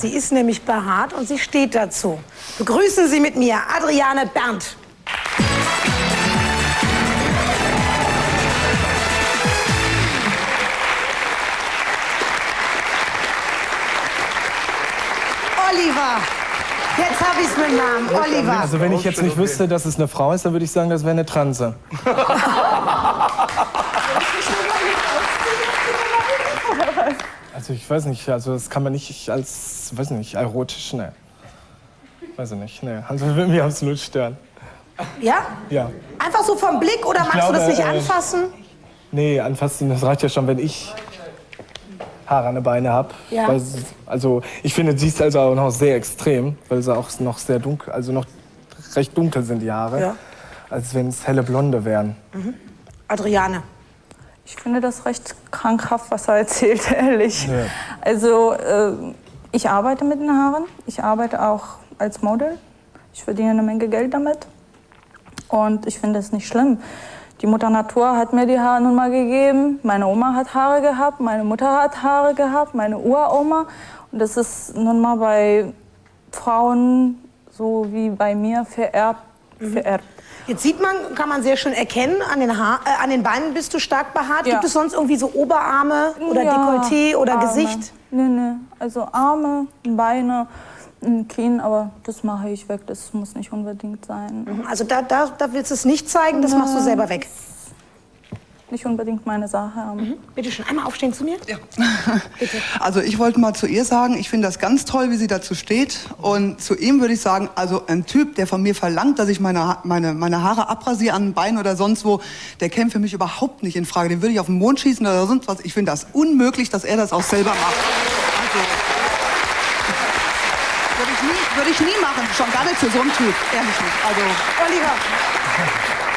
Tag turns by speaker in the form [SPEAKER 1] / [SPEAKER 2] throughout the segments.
[SPEAKER 1] Sie ist nämlich behaart und sie steht dazu. Begrüßen Sie mit mir Adriane Berndt. Oliver. Jetzt habe ich es mit Namen. Oliver.
[SPEAKER 2] Also wenn ich jetzt nicht wüsste, dass es eine Frau ist, dann würde ich sagen, das wäre eine Transe. Also ich weiß nicht, also das kann man nicht als, weiß nicht, erotisch, ne. Weiß ich nicht, ne. Also würde mich absolut stören.
[SPEAKER 1] Ja?
[SPEAKER 2] Ja.
[SPEAKER 1] Einfach so vom Blick oder magst
[SPEAKER 2] glaube,
[SPEAKER 1] du das nicht
[SPEAKER 2] äh,
[SPEAKER 1] anfassen?
[SPEAKER 2] Nee, anfassen, das reicht ja schon, wenn ich Haare an den Beinen habe.
[SPEAKER 1] Ja.
[SPEAKER 2] Also ich finde, sie ist also auch noch sehr extrem, weil sie auch noch sehr dunkel, also noch recht dunkel sind die Haare.
[SPEAKER 1] Ja.
[SPEAKER 2] Als wenn es helle Blonde wären.
[SPEAKER 1] Adriane.
[SPEAKER 3] Ich finde das recht krankhaft, was er erzählt, ehrlich.
[SPEAKER 2] Ja.
[SPEAKER 3] Also, äh, ich arbeite mit den Haaren. Ich arbeite auch als Model. Ich verdiene eine Menge Geld damit. Und ich finde es nicht schlimm. Die Mutter Natur hat mir die Haare nun mal gegeben. Meine Oma hat Haare gehabt, meine Mutter hat Haare gehabt, meine Uroma. Und das ist nun mal bei Frauen so wie bei mir vererbt. Vererbt.
[SPEAKER 1] Jetzt sieht man, kann man sehr schön erkennen, an den, Haar, äh, an den Beinen bist du stark behaart.
[SPEAKER 3] Ja.
[SPEAKER 1] Gibt es sonst irgendwie so Oberarme oder
[SPEAKER 3] Ja,
[SPEAKER 1] Dekolleté oder
[SPEAKER 3] Arme.
[SPEAKER 1] Gesicht?
[SPEAKER 3] Nee, nee. Also Arme, Beine, ein Kinn, aber das mache ich weg. Das muss nicht unbedingt sein.
[SPEAKER 1] Also da, da, da willst du es nicht zeigen, das machst du selber weg.
[SPEAKER 3] Nicht unbedingt meine Sache.
[SPEAKER 1] Mhm. Bitte schön, einmal aufstehen zu mir. Ja.
[SPEAKER 4] Also ich wollte mal zu ihr sagen, ich finde das ganz toll, wie sie dazu steht. Und zu ihm würde ich sagen, also ein Typ, der von mir verlangt, dass ich meine, meine, meine Haare abrasiere an den Beinen oder sonst wo, der käme für mich überhaupt nicht in Frage. Den würde ich auf den Mond schießen oder sonst was. Ich finde das unmöglich, dass er das auch selber macht. Also, würde ich, nie, würde ich nie machen, schon gar nicht für so einen Typ, ehrlich nicht. Also,
[SPEAKER 1] Oliver.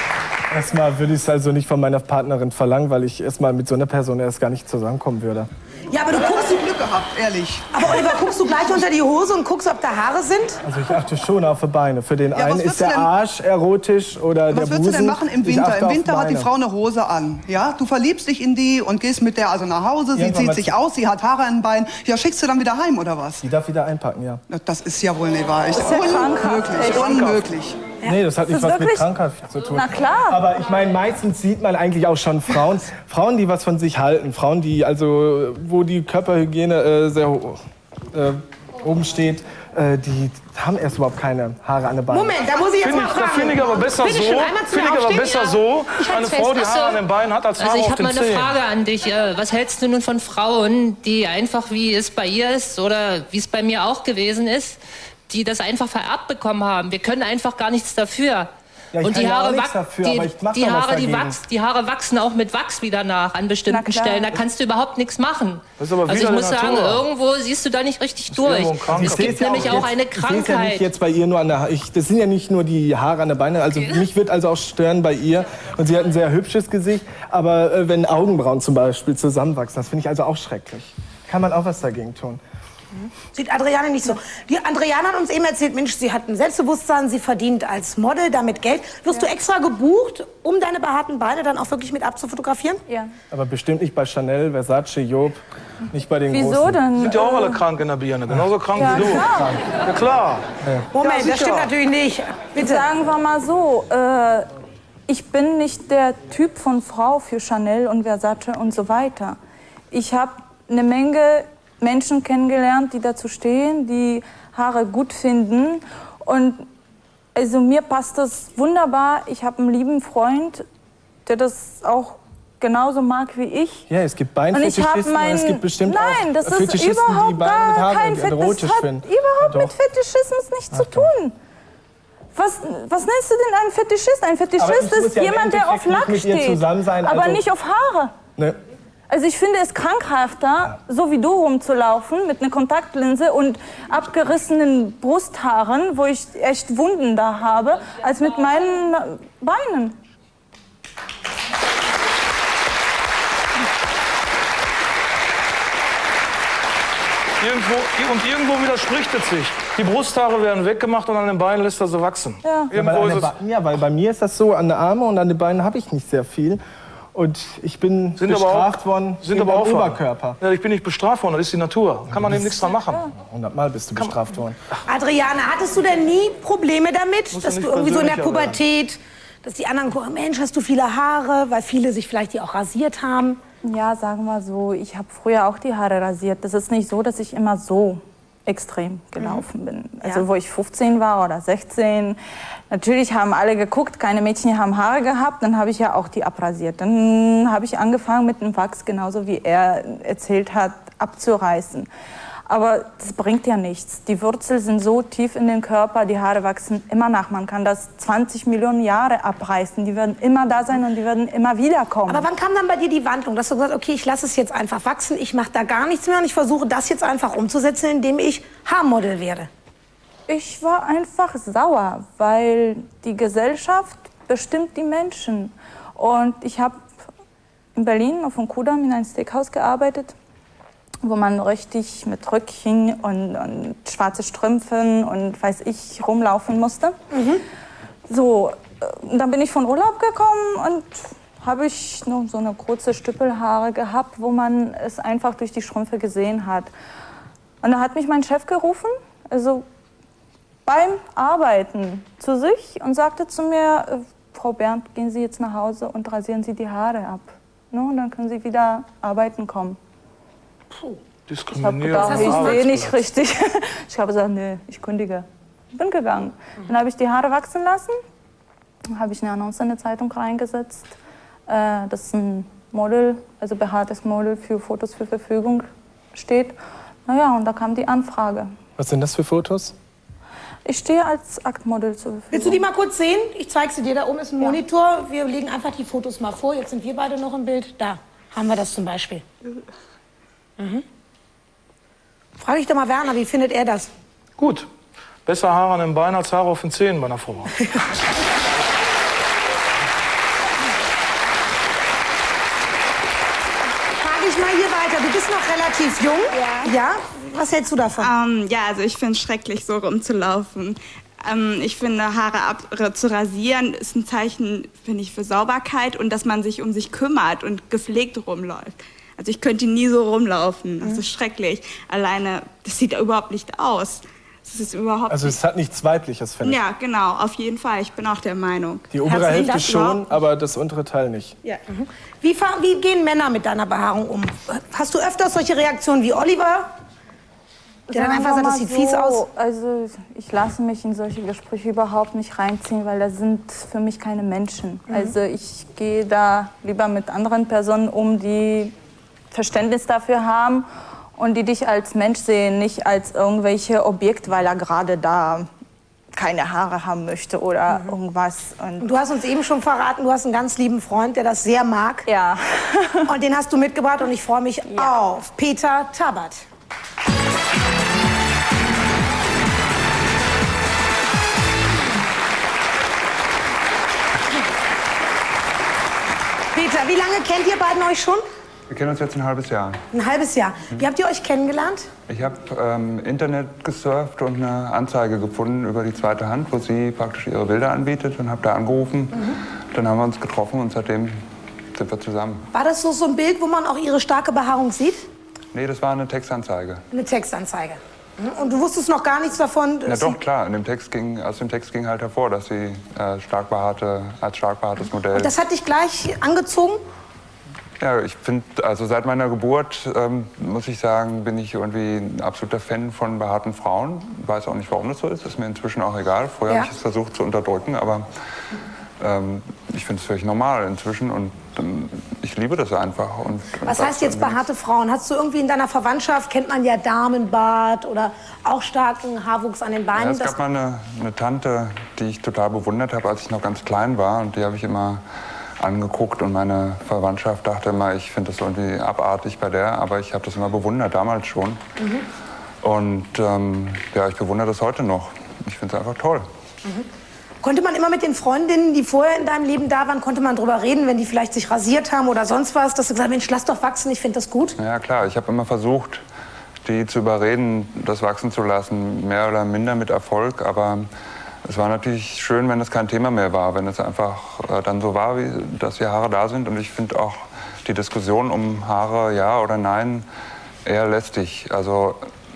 [SPEAKER 2] Erstmal würde ich es also nicht von meiner Partnerin verlangen, weil ich erstmal mit so einer Person erst gar nicht zusammenkommen würde.
[SPEAKER 1] Ja, aber du guckst,
[SPEAKER 4] hast du Glück gehabt, ehrlich.
[SPEAKER 1] aber Oliver, guckst du gleich unter die Hose und guckst, ob da Haare sind?
[SPEAKER 2] Also ich achte schon auf die Beine. Für den
[SPEAKER 4] was
[SPEAKER 2] einen ist der Arsch erotisch oder der
[SPEAKER 4] Was würdest
[SPEAKER 2] Busen.
[SPEAKER 4] du denn machen im Winter? Im Winter hat die. Frau eine Hose an. Ja? Du verliebst dich in die und gehst mit der also nach Hause. Sie
[SPEAKER 2] Irgendwann
[SPEAKER 4] zieht sich aus, sie hat Haare an den Beinen. Ja, schickst du dann wieder heim oder was?
[SPEAKER 2] Die darf wieder einpacken, ja.
[SPEAKER 4] Das ist ja wohl nicht wahr. Ich,
[SPEAKER 3] ist ja krankhaft,
[SPEAKER 4] unmöglich, unmöglich.
[SPEAKER 2] Nee, das hat nicht
[SPEAKER 3] Ist
[SPEAKER 2] was
[SPEAKER 3] das
[SPEAKER 2] mit
[SPEAKER 3] wirklich-
[SPEAKER 2] Krankheit zu tun.
[SPEAKER 3] Na klar.
[SPEAKER 2] Aber ich meine, meistens sieht man eigentlich auch schon Frauen, Frauen, die was von sich halten. Frauen, die also, wo die Körperhygiene äh, sehr äh, oben steht, äh, die haben erst überhaupt keine Haare an den Beinen.
[SPEAKER 1] Moment, da muss ich jetzt
[SPEAKER 5] Finde
[SPEAKER 1] mal
[SPEAKER 5] ich,
[SPEAKER 1] fragen.
[SPEAKER 5] das finde ich aber besser so. Finde ich aber besser
[SPEAKER 1] Ja.
[SPEAKER 5] so,
[SPEAKER 1] Ich
[SPEAKER 5] eine Frau, die. Haare an den Beinen hat, als Haare
[SPEAKER 6] Also ich
[SPEAKER 5] auf
[SPEAKER 6] habe
[SPEAKER 5] den
[SPEAKER 6] mal eine
[SPEAKER 5] Zehen.
[SPEAKER 6] Frage an dich. Äh, Was hältst du nun von Frauen, die einfach, wie es bei ihr ist oder wie es bei mir auch gewesen ist, die das einfach vererbt bekommen haben? Wir können einfach gar nichts dafür.
[SPEAKER 2] Ja, ich
[SPEAKER 6] Und die
[SPEAKER 2] ja
[SPEAKER 6] Haare,
[SPEAKER 2] nichts
[SPEAKER 6] wach-
[SPEAKER 2] dafür,
[SPEAKER 6] die, die, Haare, die,
[SPEAKER 2] dagegen.
[SPEAKER 6] wachs, die Haare wachsen auch mit Wachs wieder nach an bestimmten. Stellen. Da kannst du überhaupt nichts machen.
[SPEAKER 5] Das ist aber
[SPEAKER 6] also ich muss sagen,
[SPEAKER 5] Natur.
[SPEAKER 6] irgendwo siehst du da nicht richtig durch.
[SPEAKER 5] Krankheit.
[SPEAKER 6] Es gibt
[SPEAKER 2] ja
[SPEAKER 6] nämlich
[SPEAKER 2] auch
[SPEAKER 6] auch eine
[SPEAKER 2] jetzt- Ich ja
[SPEAKER 6] Krankheit.
[SPEAKER 2] nicht jetzt bei ihr nur an der ich, Das sind ja nicht nur die Haare an der Beine. Also mich wird also auch stören bei ihr. Und sie hat ein sehr hübsches Gesicht. Aber äh, wenn Augenbrauen zum Beispiel zusammenwachsen, das finde ich also auch schrecklich. Kann man auch was dagegen tun.
[SPEAKER 1] Sieht Adriane nicht so. Die Adriane hat uns eben erzählt, Mensch, sie hat ein Selbstbewusstsein, sie verdient als Model damit Geld. Wirst du extra gebucht, um deine behaarten Beine dann auch wirklich mit abzufotografieren?
[SPEAKER 3] Ja.
[SPEAKER 2] Aber bestimmt nicht bei Chanel, Versace, Job. Nicht bei den
[SPEAKER 3] Wieso
[SPEAKER 2] großen.
[SPEAKER 3] denn?
[SPEAKER 5] Sind ja auch alle krank in der Birne, genauso krank
[SPEAKER 3] Ja,
[SPEAKER 5] wie du.
[SPEAKER 3] klar.
[SPEAKER 5] Ja klar.
[SPEAKER 1] Moment,
[SPEAKER 5] Ja,
[SPEAKER 1] das stimmt natürlich nicht. Bitte.
[SPEAKER 3] Sagen wir mal so, äh, ich bin nicht der Typ von Frau für Chanel und Versace und so weiter. Ich habe eine Menge Menschen kennengelernt, die dazu stehen, die Haare gut finden. Und also mir passt das wunderbar. Ich habe einen lieben Freund, der das auch genauso mag wie ich.
[SPEAKER 2] Ja, es gibt Beinfetischisten
[SPEAKER 3] meinen.
[SPEAKER 2] es gibt bestimmt
[SPEAKER 3] Nein,
[SPEAKER 2] auch
[SPEAKER 3] das ist
[SPEAKER 2] Fetischisten, die
[SPEAKER 3] überhaupt
[SPEAKER 2] Beine mit
[SPEAKER 3] gar
[SPEAKER 2] Haaren
[SPEAKER 3] kein Fet
[SPEAKER 2] erotisch
[SPEAKER 3] Das hat
[SPEAKER 2] finden.
[SPEAKER 3] überhaupt
[SPEAKER 2] Doch.
[SPEAKER 3] mit Fetischismus nichts zu tun. Was, was nennst du denn einen Fetischist? Ein Fetischist ist
[SPEAKER 2] ja
[SPEAKER 3] jemand, der auf Lack steht, aber
[SPEAKER 2] also-
[SPEAKER 3] nicht auf Haare.
[SPEAKER 2] Ne?
[SPEAKER 3] Also ich finde es krankhafter, so wie du rumzulaufen mit einer Kontaktlinse und abgerissenen Brusthaaren, wo ich echt Wunden da habe, als mit meinen Beinen.
[SPEAKER 5] Irgendwo, und irgendwo widerspricht es sich. Die Brusthaare werden weggemacht und an den Beinen lässt er sie wachsen.
[SPEAKER 3] Ja.
[SPEAKER 2] Ja, weil, ja, weil bei mir ist das so, an den Armen und an den Beinen habe ich nicht sehr viel. Und ich bin
[SPEAKER 5] Sind
[SPEAKER 2] bestraft
[SPEAKER 5] aber auch,
[SPEAKER 2] worden
[SPEAKER 5] sind aber auch.
[SPEAKER 2] Oberkörper.
[SPEAKER 5] Ja, ich bin nicht bestraft worden, das ist die Natur. Kann man eben nichts dran machen.
[SPEAKER 2] Hundertmal bist du bestraft worden.
[SPEAKER 1] Adriane, hattest du denn nie Probleme damit,
[SPEAKER 5] Muss
[SPEAKER 1] dass du irgendwie so in der. Pubertät, dass die anderen gucken, Mensch, hast du viele Haare, weil viele sich vielleicht die auch rasiert haben?
[SPEAKER 3] Ja, sagen wir so, ich habe früher auch die Haare rasiert. Das ist nicht so, dass ich immer so extrem gelaufen bin. Also
[SPEAKER 1] Ja.
[SPEAKER 3] wo ich 15 war oder 16. Natürlich haben alle geguckt, keine Mädchen haben Haare gehabt. Dann habe ich ja auch die abrasiert. Dann habe ich angefangen mit dem Wachs, genauso wie er erzählt hat, abzureißen. Aber das bringt ja nichts. Die Wurzeln sind so tief in den Körper, die Haare wachsen immer nach. Man kann das 20 Millionen Jahre abreißen. Die werden immer da sein und die werden immer wieder kommen.
[SPEAKER 1] Aber wann kam dann bei dir die Wandlung, dass du gesagt hast, okay, ich lasse es jetzt einfach wachsen, ich mache da gar nichts mehr und ich versuche das jetzt einfach umzusetzen, indem ich Haarmodel werde?
[SPEAKER 3] Ich war einfach sauer, weil die Gesellschaft bestimmt die Menschen. Und ich habe in Berlin auf dem Kudamm in einem Steakhouse gearbeitet, wo man richtig mit Röckchen und, und schwarze Strümpfen und weiß ich rumlaufen musste. So, äh, dann bin ich von Urlaub gekommen und habe ich nur so eine kurze Stüppelhaare gehabt, wo man es einfach durch die Strümpfe gesehen hat. Und da hat mich mein Chef gerufen, also beim Arbeiten zu sich und sagte zu mir, äh, Frau Bernd, gehen Sie jetzt nach Hause und rasieren Sie die Haare ab. Ne? Und dann können Sie wieder arbeiten kommen. Ich habe
[SPEAKER 5] Diskriminierung.
[SPEAKER 3] gedacht, ich sehe nicht richtig. Ich habe gesagt, nee, ich kündige. Bin gegangen. Dann habe ich die Haare wachsen lassen. Dann habe ich eine Annonce in der Zeitung reingesetzt, äh, dass ein Model, also behaartes Model für Fotos zur Verfügung steht. Naja, und da kam die Anfrage.
[SPEAKER 2] Was sind das für Fotos?
[SPEAKER 3] Ich stehe als Aktmodel zur Verfügung.
[SPEAKER 1] Willst du die mal kurz sehen? Ich zeige sie dir. Da oben ist ein Monitor. Wir legen einfach die Fotos mal vor. Jetzt sind wir beide noch im Bild. Da haben wir das zum Beispiel. Mhm. Frage ich doch mal Werner, wie findet er das?
[SPEAKER 5] Gut. Besser Haare an den Beinen als Haare auf den Zähnen bei einer Frau.
[SPEAKER 1] Frage ich mal hier weiter. Du bist noch relativ jung. Ja. Ja? Was hältst du davon?
[SPEAKER 7] Ähm, ja, also ich finde es schrecklich, so rumzulaufen. Ähm, ich finde, Haare ab, zu rasieren ist ein Zeichen, finde ich, für Sauberkeit und dass man sich um sich kümmert und gepflegt rumläuft. Also ich könnte nie so rumlaufen. Das ist schrecklich. Alleine, das sieht überhaupt nicht aus. Das ist überhaupt
[SPEAKER 2] Also es hat nichts Weibliches, finde ich.
[SPEAKER 7] Ja, genau, auf jeden Fall. Ich bin auch der Meinung.
[SPEAKER 2] Die obere Hälfte schon, aber das untere Teil nicht.
[SPEAKER 7] Ja.
[SPEAKER 1] Wie, fa- wie gehen Männer mit deiner Behaarung um? Hast du öfters solche Reaktionen wie Oliver? Der dann einfach sagt, das sieht fies aus.
[SPEAKER 3] Also ich lasse mich in solche Gespräche überhaupt nicht reinziehen, weil das sind für mich keine Menschen.
[SPEAKER 1] Mhm.
[SPEAKER 3] Also ich gehe da lieber mit anderen Personen um, die Verständnis dafür haben und die dich als Mensch sehen, nicht als irgendwelche Objekt, weil er gerade da keine Haare haben möchte oder
[SPEAKER 1] Mhm.
[SPEAKER 3] irgendwas. Und
[SPEAKER 1] Du hast uns eben schon verraten, du hast einen ganz lieben Freund, der das sehr mag.
[SPEAKER 3] ja.
[SPEAKER 1] Und den hast du mitgebracht und ich freue mich auf Peter Tabat. Peter, wie lange kennt ihr beiden euch schon?
[SPEAKER 8] Wir kennen uns jetzt ein halbes Jahr.
[SPEAKER 1] Ein halbes Jahr. Wie habt ihr euch kennengelernt?
[SPEAKER 8] Ich habe ähm, Internet gesurft und eine Anzeige gefunden über die zweite Hand, wo sie praktisch ihre Bilder anbietet und habe da angerufen. Dann haben wir uns getroffen und seitdem sind wir zusammen.
[SPEAKER 1] War das so, so ein Bild, wo man auch ihre starke Behaarung sieht?
[SPEAKER 8] Nee, das war eine Textanzeige.
[SPEAKER 1] Eine Textanzeige. Mhm. Und du wusstest noch gar nichts davon?
[SPEAKER 8] Ja doch, klar. In dem Text ging, aus dem Text ging halt hervor, dass sie äh, stark behaarte, als stark behaartes Modell...
[SPEAKER 1] Und das hat dich gleich angezogen?
[SPEAKER 8] Ja, ich finde, also seit meiner Geburt, ähm, muss ich sagen, bin ich irgendwie ein absoluter Fan von behaarten Frauen. Weiß auch nicht, warum das so ist. Ist mir inzwischen auch egal. Vorher
[SPEAKER 1] Ja.
[SPEAKER 8] habe ich es versucht zu unterdrücken, aber ähm, ich finde es völlig normal inzwischen und ähm, ich liebe das einfach. Und,
[SPEAKER 1] Was
[SPEAKER 8] und
[SPEAKER 1] heißt jetzt behaarte Frauen? Hast du irgendwie in deiner Verwandtschaft, kennt man ja Damenbart oder auch starken Haarwuchs an den
[SPEAKER 8] Ja,
[SPEAKER 1] Beinen?
[SPEAKER 8] es gab mal eine, eine Tante, die ich total bewundert habe, als ich noch ganz klein war. Und die habe ich immer angeguckt. Und meine Verwandtschaft dachte immer, ich finde das irgendwie abartig bei der. Aber ich habe das immer bewundert, damals schon. Und ähm, ja, ich bewundere das heute noch. Ich finde es einfach toll.
[SPEAKER 1] Konnte man immer mit den Freundinnen, die vorher in deinem Leben da waren, konnte man drüber reden, wenn die vielleicht sich rasiert haben oder sonst was, dass du gesagt hast, Mensch, lass doch wachsen, ich finde das gut?
[SPEAKER 8] Ja, klar. Ich habe immer versucht, die zu überreden, das wachsen zu lassen. Mehr oder minder mit Erfolg. Aber es war natürlich schön, wenn es kein Thema mehr war, wenn es einfach äh, dann so war, wie, dass die Haare da sind. Und ich finde auch die Diskussion um Haare, ja oder nein, eher lästig, also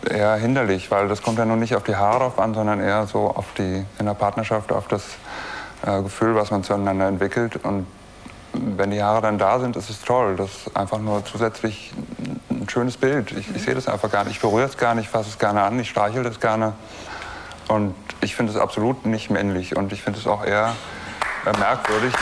[SPEAKER 8] eher hinderlich, weil das kommt ja nun nicht auf die Haare drauf an, sondern eher so auf die, in der Partnerschaft, auf das äh, Gefühl, was man zueinander entwickelt. Und wenn die Haare dann da sind, ist es toll. Das ist einfach nur zusätzlich ein schönes Bild. Ich, ich sehe das einfach gar nicht. Ich berühre es gar nicht, fasse es gerne an, ich streichel das gerne. Und ich finde es absolut nicht männlich. Und ich finde es auch eher äh, merkwürdig.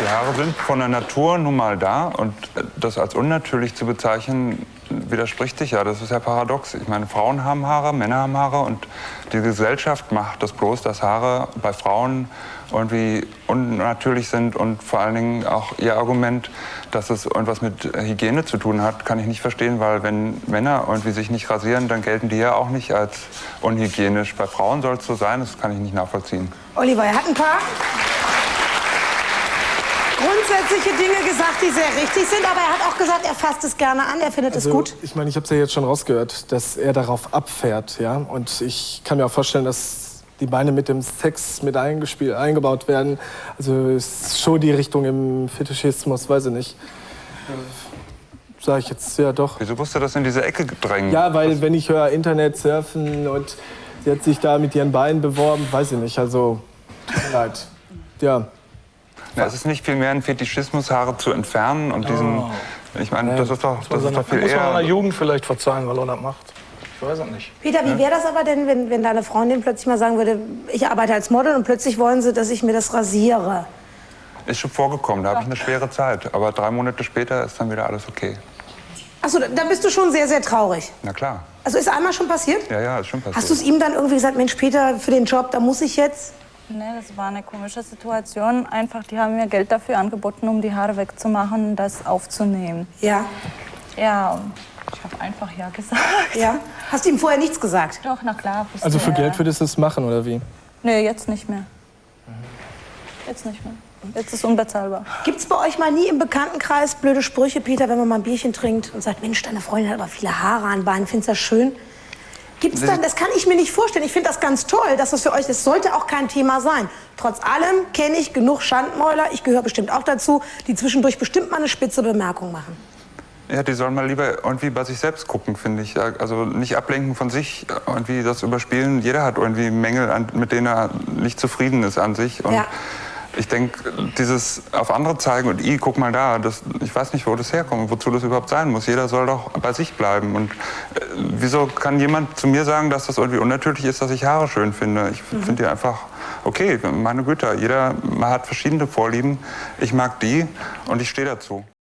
[SPEAKER 8] Die Haare sind von der Natur nun mal da. Und das als unnatürlich zu bezeichnen, widerspricht sich ja. Das ist ja paradox. Ich meine, Frauen haben Haare, Männer haben Haare und die Gesellschaft macht das bloß, dass Haare bei Frauen irgendwie unnatürlich sind und vor allen Dingen auch ihr Argument, dass es irgendwas mit Hygiene zu tun hat, kann ich nicht verstehen, weil wenn Männer irgendwie sich nicht rasieren, dann gelten die ja auch nicht als unhygienisch. Bei Frauen soll es so sein, das kann ich nicht nachvollziehen.
[SPEAKER 1] Oliver, er hat ein paar grundsätzliche Dinge gesagt, die sehr richtig sind, aber er hat auch gesagt, er fasst es gerne an, er findet
[SPEAKER 2] Also,
[SPEAKER 1] es gut.
[SPEAKER 2] Ich meine, ich habe es ja jetzt schon rausgehört, dass er darauf abfährt, ja. Und ich kann mir auch vorstellen, dass die Beine mit dem Sex mit eingespielt, eingebaut werden. Also ist schon die Richtung im Fetischismus, weiß ich nicht. Sag ich jetzt, ja doch.
[SPEAKER 8] Wieso musst du das in diese Ecke drängen?
[SPEAKER 2] Ja, weil wenn ich höre Internet surfen und sie hat sich da mit ihren Beinen beworben, weiß ich nicht. Also, tut mir leid. Ja.
[SPEAKER 8] Ja, es ist nicht viel mehr ein Fetischismus, Haare zu entfernen und diesen. Ich meine, das ist doch, das ist doch viel
[SPEAKER 5] muss man einer
[SPEAKER 8] eher.
[SPEAKER 5] Jugend vielleicht verzeihen, weil er das macht. Ich weiß es nicht.
[SPEAKER 1] Peter, wie wäre das aber denn, wenn, wenn deine Freundin plötzlich mal sagen würde, ich arbeite als Model und plötzlich wollen sie, dass ich mir das rasiere?
[SPEAKER 8] Ist schon vorgekommen, da habe ich eine schwere Zeit. Aber drei Monate später ist dann wieder alles okay.
[SPEAKER 1] Achso, da bist du schon sehr, sehr traurig.
[SPEAKER 8] Na klar.
[SPEAKER 1] Also ist einmal schon passiert?
[SPEAKER 8] Ja, ja, ist schon passiert.
[SPEAKER 1] Hast du es ihm dann irgendwie gesagt, Mensch, Peter, für den Job, da muss ich jetzt?
[SPEAKER 3] Nee, das war eine komische Situation. Einfach, die haben mir Geld dafür angeboten, um die Haare wegzumachen und das aufzunehmen.
[SPEAKER 1] Ja.
[SPEAKER 3] Ja, ich habe einfach ja gesagt.
[SPEAKER 1] Ja. Hast du ihm vorher nichts gesagt?
[SPEAKER 3] Doch, na klar.
[SPEAKER 2] Also für. Geld würdest du es machen, oder wie?
[SPEAKER 3] Nee, jetzt nicht mehr. Jetzt nicht mehr. Jetzt ist unbezahlbar.
[SPEAKER 1] Gibt es bei euch mal nie im Bekanntenkreis blöde Sprüche, Peter, wenn man mal ein Bierchen trinkt und sagt, Mensch, deine Freundin hat aber viele Haare an Beinen, findest du das schön? Gibt's dann, das kann ich mir nicht vorstellen. Ich finde das ganz toll, dass das für euch, das sollte auch kein Thema sein. Trotz allem kenne ich genug Schandmäuler, ich gehöre bestimmt auch dazu, die zwischendurch bestimmt mal eine spitze Bemerkung machen.
[SPEAKER 8] Ja, die sollen mal lieber irgendwie bei sich selbst gucken, finde ich. Also nicht ablenken von sich, irgendwie das überspielen. Jeder hat irgendwie Mängel, an, mit denen er nicht zufrieden ist an sich. Und
[SPEAKER 1] Ja.
[SPEAKER 8] Ich denke, dieses auf andere zeigen und i, guck mal da, das, ich weiß nicht, wo das herkommt, wozu das überhaupt sein muss. Jeder soll doch bei sich bleiben. Und äh, wieso kann jemand zu mir sagen, dass das irgendwie unnatürlich ist, dass ich Haare schön finde? Ich finde die einfach okay. Meine Güte, jeder hat verschiedene Vorlieben. Ich mag die und ich stehe dazu.